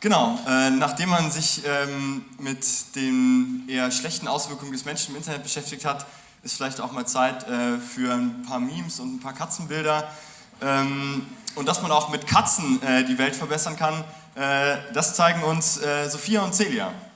Genau, äh, nachdem man sich ähm, mit den eher schlechten Auswirkungen des Menschen im Internet beschäftigt hat, ist vielleicht auch mal Zeit äh, für ein paar Memes und ein paar Katzenbilder. Ähm, und dass man auch mit Katzen äh, die Welt verbessern kann, äh, das zeigen uns äh, Sophia und Celia. Celia.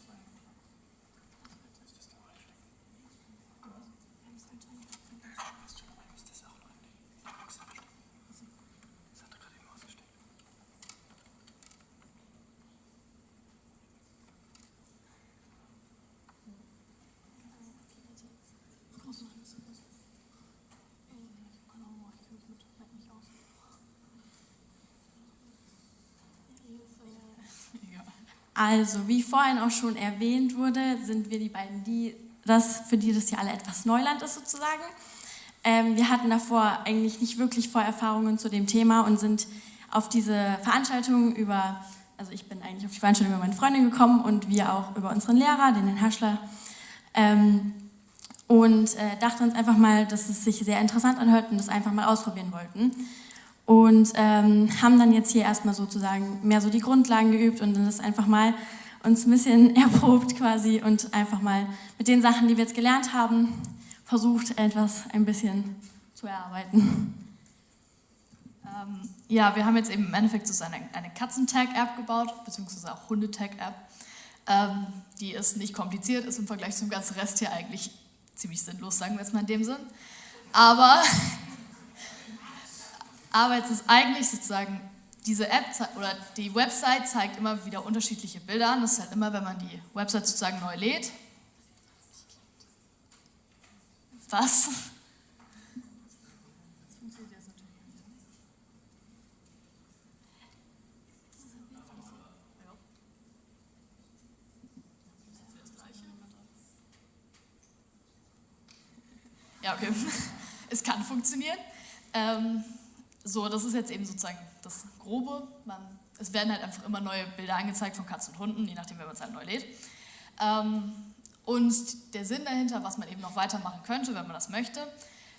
Also, wie vorhin auch schon erwähnt wurde, sind wir die beiden, die das, für die das hier alle etwas Neuland ist sozusagen. Ähm, wir hatten davor eigentlich nicht wirklich Vorerfahrungen zu dem Thema und sind auf diese Veranstaltung über, also ich bin eigentlich auf die Veranstaltung über meine Freundin gekommen und wir auch über unseren Lehrer, den Herrn Haschler, ähm, und äh, dachten uns einfach mal, dass es sich sehr interessant anhört und das einfach mal ausprobieren wollten und ähm, haben dann jetzt hier erstmal sozusagen mehr so die Grundlagen geübt und dann das einfach mal uns ein bisschen erprobt quasi und einfach mal mit den Sachen, die wir jetzt gelernt haben, versucht etwas ein bisschen zu erarbeiten. Ähm, ja, wir haben jetzt eben im Endeffekt so eine, eine Katzentag-App gebaut, beziehungsweise auch Hundetag-App. Ähm, die ist nicht kompliziert, ist im Vergleich zum ganzen Rest hier eigentlich ziemlich sinnlos, sagen wir jetzt mal in dem Sinn. Aber aber jetzt ist eigentlich sozusagen diese App oder die Website zeigt immer wieder unterschiedliche Bilder an. Das ist halt immer, wenn man die Website sozusagen neu lädt. Was? Ja, okay. Es kann funktionieren. Ähm, so, das ist jetzt eben sozusagen das Grobe. Man, es werden halt einfach immer neue Bilder angezeigt von Katzen und Hunden, je nachdem, wer man es halt neu lädt. Ähm, und der Sinn dahinter, was man eben noch weitermachen könnte, wenn man das möchte,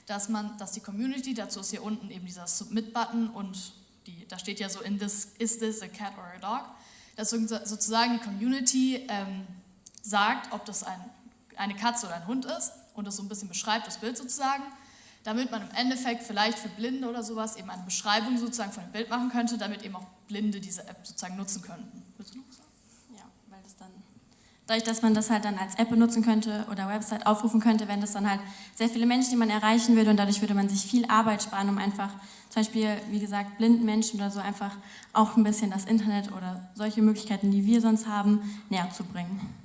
dass man, dass die Community, dazu ist hier unten eben dieser Submit-Button und die, da steht ja so in this, is this a cat or a dog, dass sozusagen die Community ähm, sagt, ob das ein, eine Katze oder ein Hund ist und das so ein bisschen beschreibt, das Bild sozusagen damit man im Endeffekt vielleicht für Blinde oder sowas eben eine Beschreibung sozusagen von dem Bild machen könnte, damit eben auch Blinde diese App sozusagen nutzen könnten. Willst du noch sagen? Ja, weil das dann, dadurch, dass man das halt dann als App benutzen könnte oder Website aufrufen könnte, wären das dann halt sehr viele Menschen, die man erreichen würde und dadurch würde man sich viel Arbeit sparen, um einfach zum Beispiel, wie gesagt, blinden Menschen oder so einfach auch ein bisschen das Internet oder solche Möglichkeiten, die wir sonst haben, näher zu bringen.